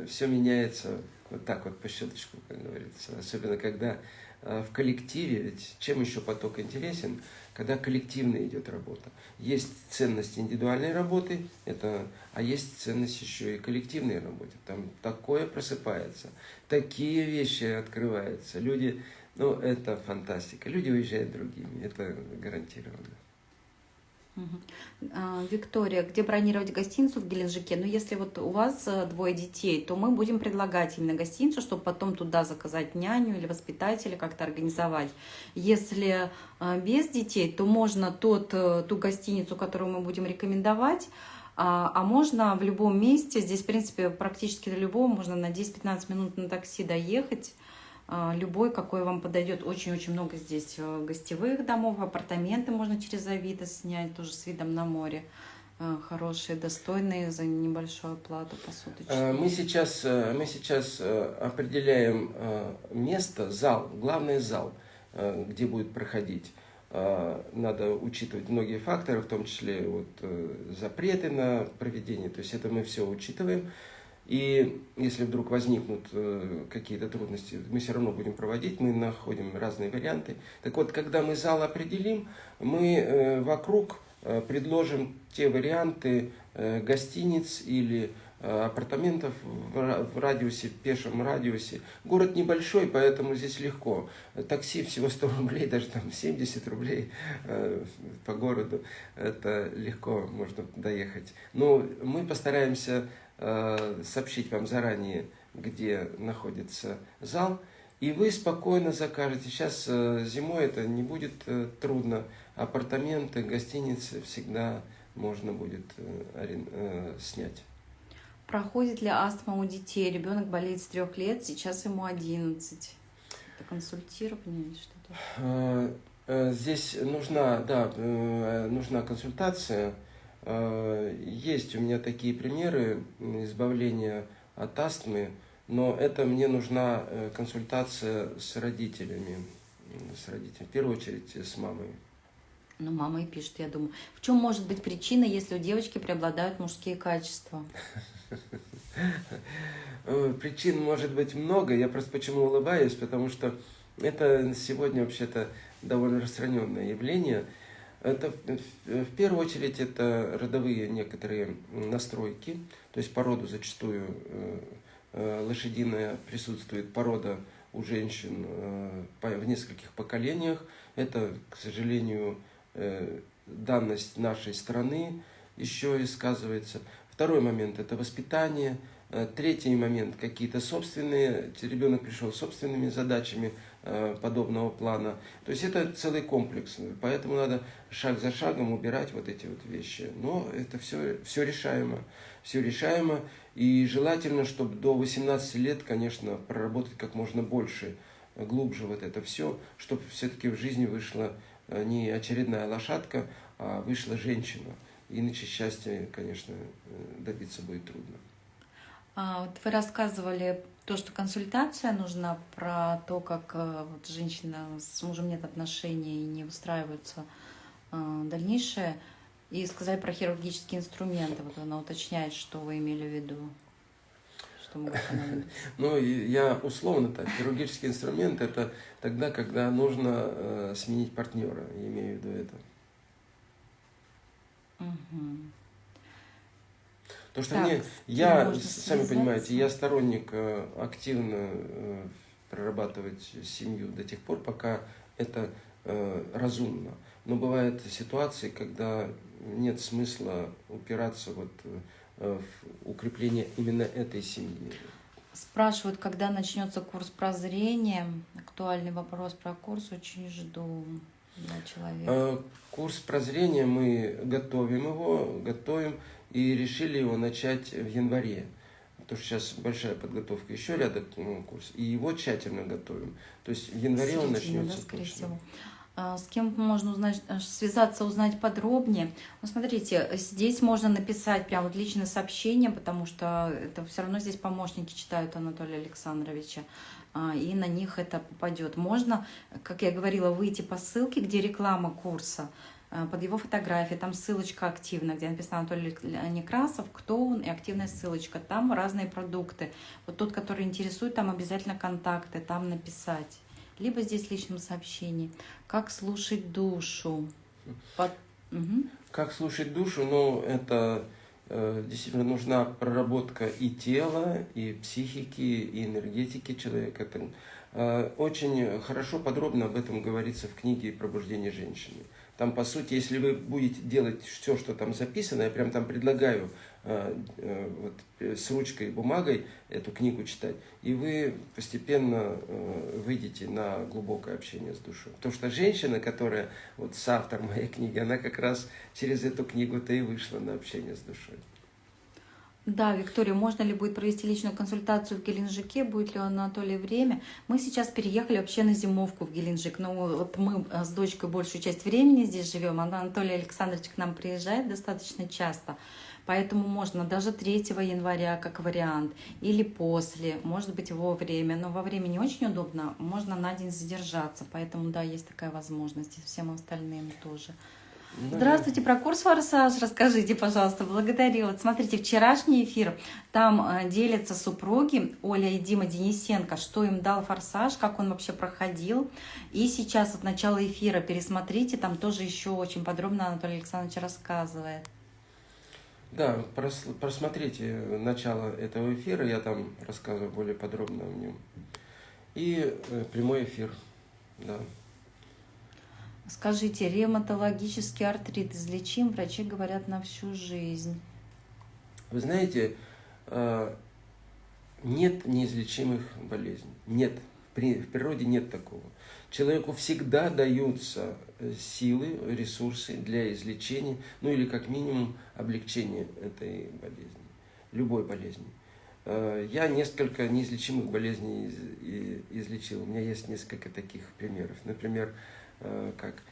все меняется вот так вот по щелчку, как говорится. Особенно когда в коллективе, ведь чем еще поток интересен, когда коллективно идет работа. Есть ценность индивидуальной работы, это, а есть ценность еще и коллективной работы. Там такое просыпается, такие вещи открываются. Люди, ну, это фантастика. Люди уезжают другими, это гарантированно. А, Виктория, где бронировать гостиницу в Геленджике? Ну, если вот у вас э, двое детей, то мы будем предлагать именно гостиницу, чтобы потом туда заказать няню или воспитателя, как-то организовать. Если э, без детей, то можно тот, э, ту гостиницу, которую мы будем рекомендовать, а, а можно в любом месте, здесь, в принципе, практически до любого, можно на 10-15 минут на такси доехать, любой, какой вам подойдет. Очень-очень много здесь э, гостевых домов, апартаменты можно через Авито снять, тоже с видом на море. Э, хорошие, достойные за небольшую плату посуточную. Э, мы сейчас, мы сейчас определяем место, зал, главный зал, где будет проходить. Надо учитывать многие факторы, в том числе вот запреты на проведение. То есть это мы все учитываем. И если вдруг возникнут э, какие-то трудности, мы все равно будем проводить, мы находим разные варианты. Так вот, когда мы зал определим, мы э, вокруг э, предложим те варианты гостиниц или апартаментов в радиусе, пешем радиусе. Город небольшой, поэтому здесь легко. Такси всего 100 рублей, даже там 70 рублей по городу. Это легко можно доехать. Но мы постараемся сообщить вам заранее, где находится зал, и вы спокойно закажете. Сейчас э, зимой это не будет э, трудно. Апартаменты, гостиницы всегда можно будет снять. Проходит ли астма у детей? Ребенок болеет с трех лет, сейчас ему 11. Это консультирование или что-то? Здесь нужна, да, нужна консультация. Есть у меня такие примеры избавления от астмы, но это мне нужна э, консультация с родителями, с родителями, в первую очередь с мамой. Ну, мама и пишет, я думаю. В чем может быть причина, если у девочки преобладают мужские качества? Э, причин может быть много. Я просто почему улыбаюсь, потому что это сегодня вообще-то довольно распространенное явление. Это в первую очередь это родовые некоторые настройки, то есть породу зачастую э, Э, лошадиная присутствует порода у женщин э, в нескольких поколениях. Это, к сожалению, э, данность нашей страны еще и сказывается. Второй момент – это воспитание. Третий момент – какие-то собственные, ребенок пришел с собственными задачами подобного плана. То есть это целый комплекс, поэтому надо шаг за шагом убирать вот эти вот вещи. Но это все, все решаемо, все решаемо. И желательно, чтобы до 18 лет, конечно, проработать как можно больше, э, глубже вот это все, чтобы все-таки в жизни вышла э, не очередная лошадка, а вышла женщина. Иначе счастья, конечно, э, добиться будет трудно. А, вот вы рассказывали то, что консультация нужна, про то, как вот женщина с мужем нет отношений и не устраиваются дальнейшее. И сказали про хирургические инструменты. Вот она уточняет, что вы имели в виду. Что Ну, я условно так. Хирургический инструмент – это тогда, когда нужно э, сменить партнера. Я имею в виду это. Угу. Потому что так, мне, я, сами понимаете, я сторонник э, активно э, прорабатывать семью до тех пор, пока это э, разумно. Но бывают ситуации, когда нет смысла упираться вот в укрепление именно этой семьи. Спрашивают, когда начнется курс прозрения. Актуальный вопрос про курс очень жду для человека. Курс прозрения мы готовим его, готовим и решили его начать в январе. Потому что сейчас большая подготовка еще рядом ну, курс, и его тщательно готовим. То есть в январе Середина, он начнется да, скорее точно. Всего. А, с кем можно узнать, э, связаться, узнать подробнее. Ну, смотрите, здесь можно написать прям вот личное сообщение, потому что это все равно здесь помощники читают Анатолия Александровича, а, и на них это попадет. Можно, как я говорила, выйти по ссылке, где реклама курса, под его фотографией, там ссылочка активная, где написано Анатолий Некрасов, кто он, и активная ссылочка. Там разные продукты. Вот тот, который интересует, там обязательно контакты, там написать либо здесь в личном сообщении. Как слушать душу? Под... Угу. Как слушать душу? Ну, это э, действительно нужна проработка и тела, и психики, и энергетики человека. Это, э, очень хорошо, подробно об этом говорится в книге «Пробуждение женщины». Там, по сути, если вы будете делать все, что там записано, я прям там предлагаю э, э, вот, э, с ручкой и бумагой эту книгу читать, и вы постепенно выйдете на глубокое общение с душой. Потому что женщина, которая вот с автором моей книги, она как раз через эту книгу-то и вышла на общение с душой. Да, Виктория, можно ли будет провести личную консультацию в Геленджике? Будет ли у Анатолия время? Мы сейчас переехали вообще на зимовку в Геленджик. Но вот мы э, с дочкой большую часть времени здесь живем. Анатолий Александрович к нам приезжает достаточно часто. Поэтому можно даже 3 января как вариант, или после, может быть во время. Но во время не очень удобно, можно на день задержаться. Поэтому да, есть такая возможность, и всем остальным тоже. Да. Здравствуйте, про курс «Форсаж» расскажите, пожалуйста, благодарю. Вот смотрите, вчерашний эфир, там э, делятся супруги Оля и Дима Денисенко, что им дал «Форсаж», как он вообще проходил. И сейчас вот начало эфира пересмотрите, там тоже еще очень подробно Анатолий Александрович рассказывает. Да, прос, просмотрите начало этого эфира, я там рассказываю более подробно о нем. И э, прямой эфир, да. Скажите, ревматологический артрит излечим? Врачи говорят на всю жизнь. Вы знаете, нет неизлечимых болезней. Нет. В природе нет такого. Человеку всегда даются э, силы, ресурсы для излечения, ну или как минимум облегчения этой болезни, любой болезни. Э, я несколько неизлечимых болезней излечил. У меня есть несколько таких примеров. Например, э, как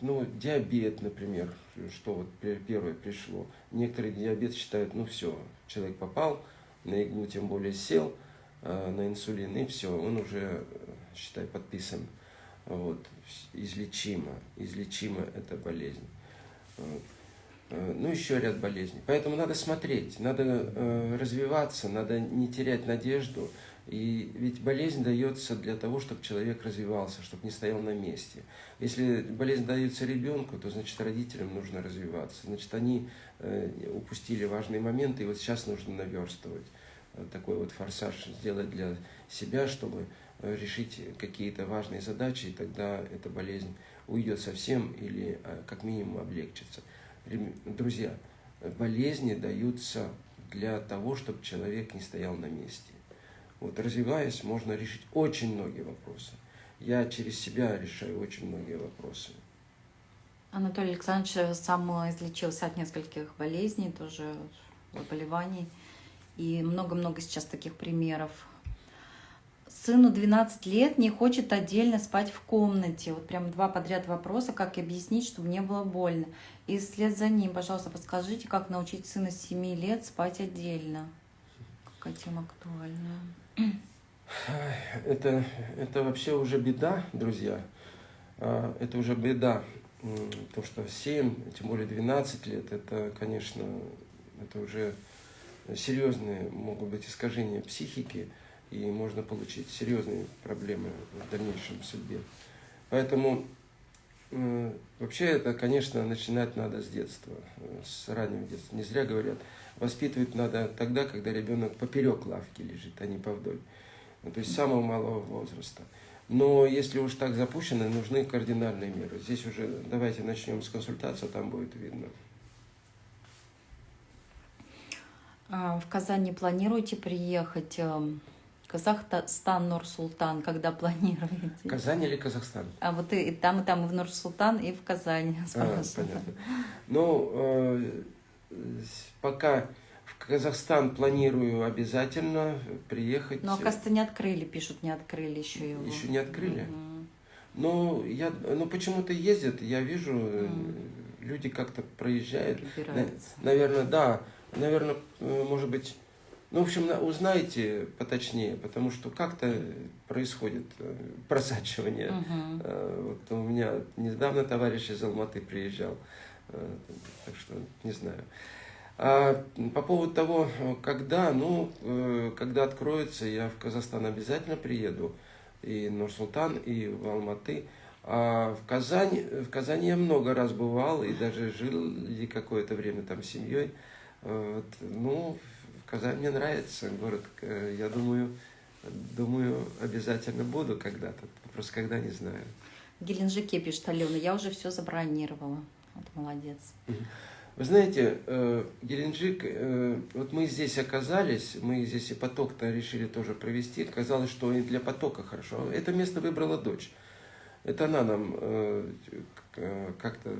ну, диабет, например, что вот первое пришло. Некоторые диабет считают, ну все, человек попал на иглу, тем более сел – Э, на инсулин, и все, он уже, считай, подписан. Вот, излечимо, излечима эта болезнь. Э, ну, еще ряд болезней. Поэтому надо смотреть, надо э, развиваться, надо не терять надежду. И ведь болезнь дается для того, чтобы человек развивался, чтобы не стоял на месте. Если болезнь дается ребенку, то значит родителям нужно развиваться. Значит, они э, упустили важные моменты, и вот сейчас нужно наверстывать такой вот форсаж сделать для себя, чтобы э, решить какие-то важные задачи, и тогда эта болезнь уйдет совсем или э, как минимум облегчится. Друзья, болезни даются для того, чтобы человек не стоял на месте. Вот развиваясь, можно решить очень многие вопросы. Я через себя решаю очень многие вопросы. Анатолий Александрович сам излечился от нескольких болезней, тоже заболеваний. И много-много сейчас таких примеров. Сыну 12 лет не хочет отдельно спать в комнате. Вот прям два подряд вопроса, как объяснить, чтобы не было больно. И вслед за ним, пожалуйста, подскажите, как научить сына 7 лет спать отдельно. Какая тема актуальная. Это, это вообще уже беда, друзья. А, это уже беда. То, что 7, тем более 12 лет, это, конечно, это уже серьезные могут быть искажения психики, и можно получить серьезные проблемы в дальнейшем судьбе. Поэтому вообще это, конечно, начинать надо с детства, э, с раннего детства. Не зря говорят, воспитывать надо тогда, когда ребенок поперек лавки лежит, а не повдоль. Ну, то есть с самого малого возраста. Но если уж так запущено, нужны кардинальные меры. Здесь уже давайте начнем с консультации, там будет видно. А, в Казани планируете приехать? Казахстан, Нур-Султан, когда планируете? Казань или Казахстан? А вот и, и там, и там, и в Нур-Султан, и в Казани. А, понятно. Ну, э, пока в Казахстан планирую обязательно приехать. Но, оказывается, не открыли, пишут, не открыли еще его. Еще не открыли? Mm-hmm. Ну, я, ну почему-то ездят, я вижу, mm. люди как-то проезжают. Наверное, да наверное, э, может быть, ну, в общем, узнаете поточнее, потому что как-то происходит э, просачивание. Uh-huh. Вот у меня недавно товарищ из Алматы приезжал, так что не знаю. А по поводу того, когда, ну, когда откроется, я в Казахстан обязательно приеду, и Нур-Султан, и в Алматы. А в Казани, в Казани я много раз бывал, и даже жил какое-то время там с семьей. Вот. Ну, Казань мне нравится, город, э, я думаю, думаю, обязательно буду когда-то, просто когда не знаю. В Геленджике пишет Алена, я уже все забронировала. Вот молодец. Вы знаете, э, Геленджик, э, вот мы здесь оказались, мы здесь и поток-то решили тоже провести. Казалось, что и для потока хорошо. Это место выбрала дочь. Это она нам как-то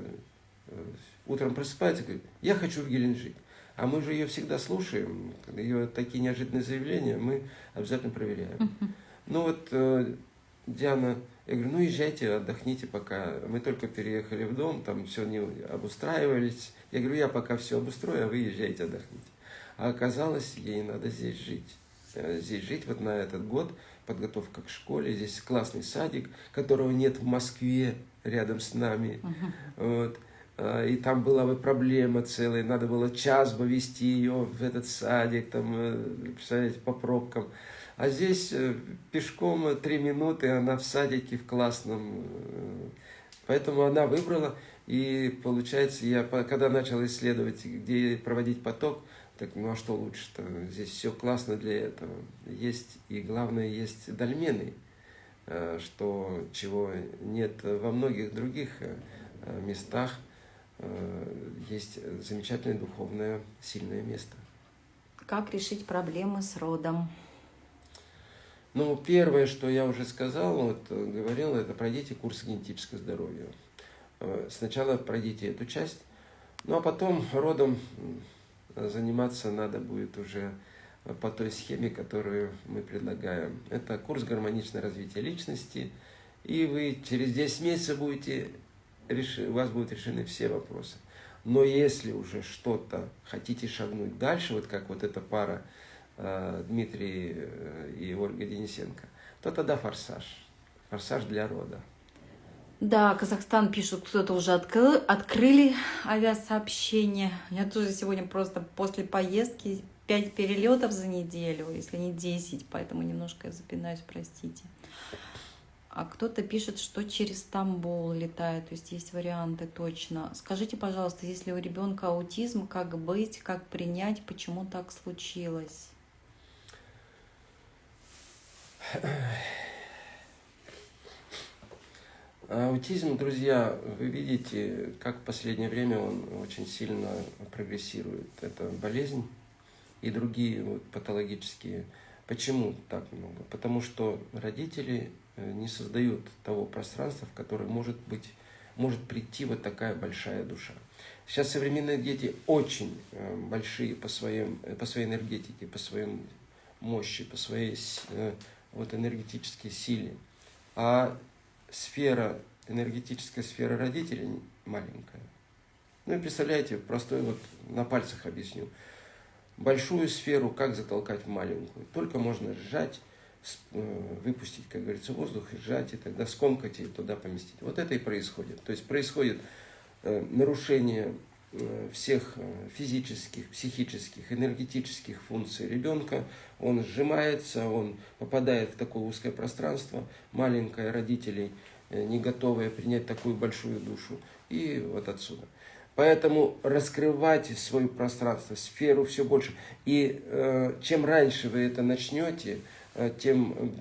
утром просыпается и говорит, я хочу в Геленджик. А мы же ее всегда слушаем, ее такие неожиданные заявления мы обязательно проверяем. Ну вот э, Диана, я говорю, ну езжайте, отдохните пока. Мы только переехали в дом, там все не обустраивались. Я говорю, я пока все обустрою, а вы езжайте, отдохните. А оказалось, ей надо здесь жить. Э, здесь жить вот на этот год, подготовка к школе, здесь классный садик, которого нет в Москве рядом с нами. Uh-huh. Вот. А, и там была бы проблема целая, надо было час бы вести ее в этот садик, там, э, представляете, по пробкам. А здесь э, пешком три минуты, она в садике в классном. Э, поэтому она выбрала, и получается, я когда начал исследовать, где проводить поток, так ну а что лучше-то? Здесь все классно для этого. Есть, и главное, есть дольмены, что чего нет во многих других местах. Есть замечательное духовное сильное место. Как решить проблемы с родом? Ну, первое, что я уже сказал, вот говорил, это пройдите курс генетического здоровья. Сначала пройдите эту часть, ну а потом родом заниматься надо будет уже по той схеме, которую мы предлагаем. Это курс гармоничное развитие личности, и вы через 10 месяцев будете, у вас будут решены все вопросы. Но если уже что-то хотите шагнуть дальше, вот как вот эта пара э, Дмитрий э, и Ольга Денисенко, то тогда форсаж. Форсаж для рода. Да, Казахстан пишут, кто-то уже открыл, открыли авиасообщение. Я тоже сегодня просто после поездки 5 перелетов за неделю, если не 10, поэтому немножко запинаюсь, простите. А кто-то пишет, что через Стамбул летает, то есть есть варианты точно. Скажите, пожалуйста, если у ребенка аутизм, как быть, как принять, почему так случилось? Аутизм, друзья, вы видите, как в последнее время он очень сильно прогрессирует. Это болезнь и другие вот патологические. Почему так много? Потому что родители не создают того пространства, в которое может быть, может прийти вот такая большая душа. Сейчас современные дети очень э, большие по, своим, э, по своей энергетике, по своей мощи, по своей вот, энергетической силе. А сфера, энергетическая сфера родителей маленькая. Ну и представляете, простой вот на пальцах объясню. Большую сферу как затолкать в маленькую? Только можно сжать, э, выпустить, как говорится, воздух, сжать, и тогда скомкать и туда поместить. Вот это и происходит. То есть происходит э, нарушение э, всех физических, психических, энергетических функций ребенка. Он сжимается, он попадает в такое узкое пространство, маленькое, родителей – Э, не готовые принять такую большую душу. И вот отсюда. Поэтому раскрывать свое пространство, сферу все больше. И э, чем раньше вы это начнете, э, тем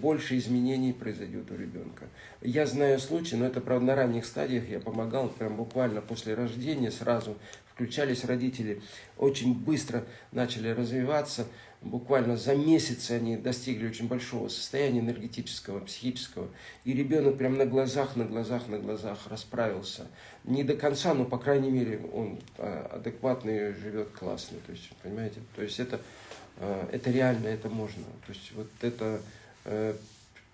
больше изменений произойдет у ребенка. Я знаю случаи, но это, правда, на ранних стадиях я помогал, прям буквально после рождения сразу включались родители, очень быстро начали развиваться, буквально за месяц они достигли очень большого состояния энергетического, психического, и ребенок прям на глазах, на глазах, на глазах расправился. Не до конца, но, по крайней мере, он а, адекватный, живет классно, то есть, понимаете, то есть это, это реально, это можно, то есть вот это э,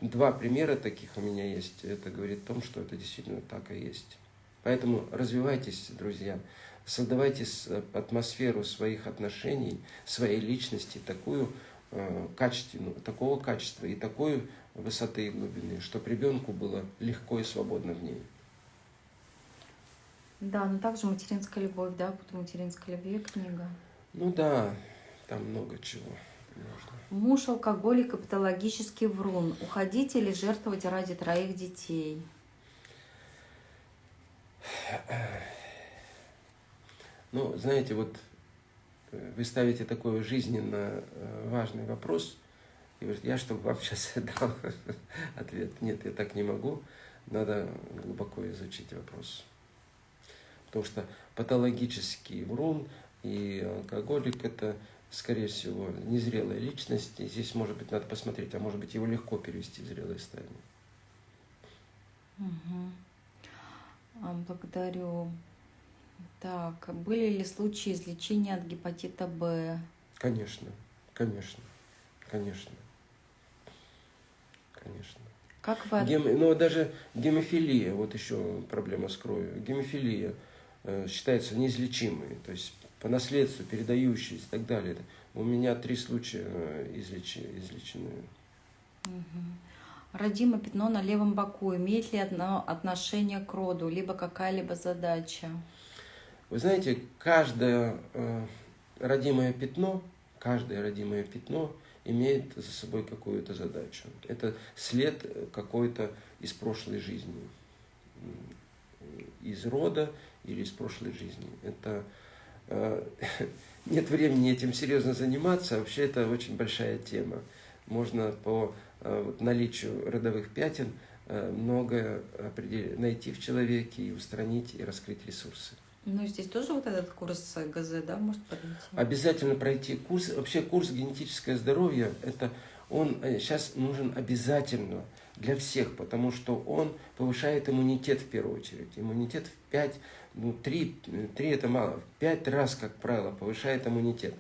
два примера таких у меня есть, это говорит о том, что это действительно так и есть. Поэтому развивайтесь, друзья создавайте э, атмосферу своих отношений, своей личности такую э, качественную, такого качества и такой высоты и глубины, чтобы ребенку было легко и свободно в ней. Да, но также материнская любовь, да, по материнской любви книга. Ну да, там много чего можно. Муж алкоголик и патологический врун. Уходить или жертвовать ради троих детей? Ну, знаете, вот э, вы ставите такой жизненно э, важный вопрос, и говорит, я чтобы вам сейчас дал ответ. Нет, я так не могу, надо глубоко изучить вопрос. Потому что патологический врун и алкоголик – это, скорее всего, незрелая личность. И здесь, может быть, надо посмотреть, а может быть, его легко перевести в зрелое состояние. Угу. Благодарю. Так, были ли случаи излечения от гепатита Б? Конечно, конечно, конечно, конечно. Как вы... Гем... Ну, даже гемофилия, вот еще проблема с кровью. Гемофилия э, считается неизлечимой, то есть по наследству, передающейся и так далее. У меня три случая э, излеч... излечены. Угу. Родимое пятно на левом боку. Имеет ли одно отношение к роду, либо какая-либо задача? Вы знаете, каждое э, родимое пятно, каждое родимое пятно имеет за собой какую-то задачу. Это след какой-то из прошлой жизни, из рода или из прошлой жизни. Это э, нет времени этим серьезно заниматься, вообще это очень большая тема. Можно по э, наличию родовых пятен э, многое найти в человеке и устранить и раскрыть ресурсы. Ну, здесь тоже вот этот курс ГЗ, да, может пройти? Обязательно пройти курс. Вообще курс генетическое здоровье, это он сейчас э, нужен обязательно для всех, потому что он повышает иммунитет в первую очередь. Иммунитет в 5, ну 3, 3 это мало, 5 раз, как правило, повышает иммунитет.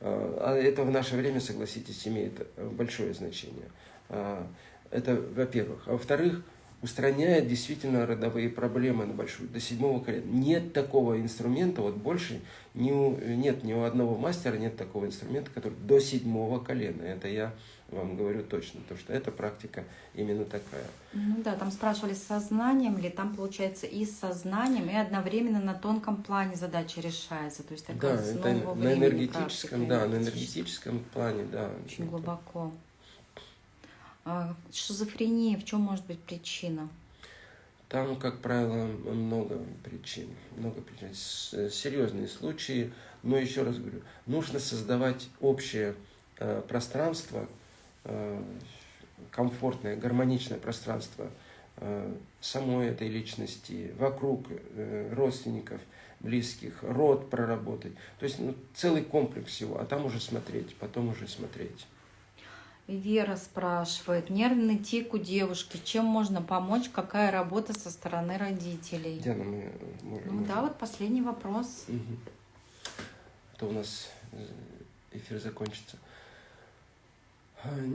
А, а это в наше время, согласитесь, имеет большое значение. А, это во-первых. А во-вторых, устраняет действительно родовые проблемы на большую, до седьмого колена. Нет такого инструмента, вот больше ни у, нет ни у одного мастера нет такого инструмента, который до седьмого колена. Это я вам говорю точно, потому что эта практика именно такая. Ну да, там спрашивали с сознанием ли, там получается и с сознанием, и одновременно на тонком плане задача решается. То есть такая да, это на энергетическом, да, на энергетическом плане, да. Очень это. глубоко. А шизофрения, в чем может быть причина? Там, как правило, много причин. Много причин. Серьезные случаи. Но еще раз говорю, нужно создавать общее э, пространство, комфортное, гармоничное пространство э, самой этой личности, вокруг родственников, близких, род проработать. То есть ну, целый комплекс всего, а там уже смотреть, потом уже смотреть. Вера спрашивает, нервный тик у девушки, чем можно помочь, какая работа со стороны родителей? Диана, мы можем... Ну да, вот последний вопрос. Угу. А то у нас э, эфир закончится.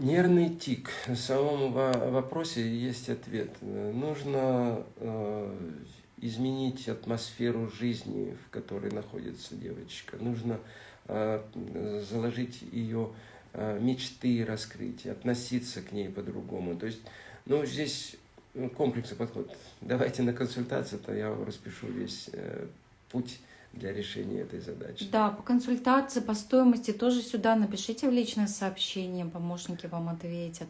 Нервный тик. В самом вопросе есть ответ. Нужно э, изменить атмосферу жизни, в которой находится девочка. Нужно э, заложить ее Э, мечты раскрыть, относиться к ней по-другому. То есть, ну, здесь комплексный подход. Давайте на консультацию, то я вам распишу весь путь для решения этой задачи. Да, по консультации, по стоимости тоже сюда напишите в личное сообщение, помощники вам ответят.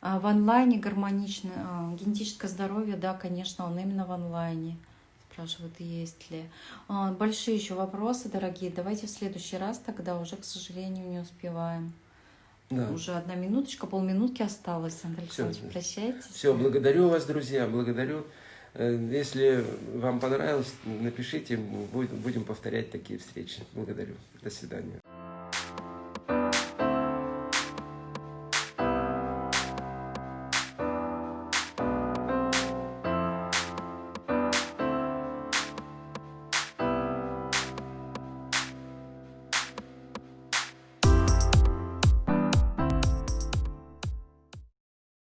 А в онлайне гармоничное, а, генетическое здоровье, да, конечно, он именно в онлайне. Спрашивают, есть ли. А, большие еще вопросы, дорогие. Давайте в следующий раз тогда уже, к сожалению, не успеваем. Да. Уже одна минуточка, полминутки осталось, Андрей Александрович. Прощайтесь. Все, благодарю вас, друзья, благодарю. Э, если вам понравилось, напишите, будем повторять такие встречи. Благодарю. До свидания.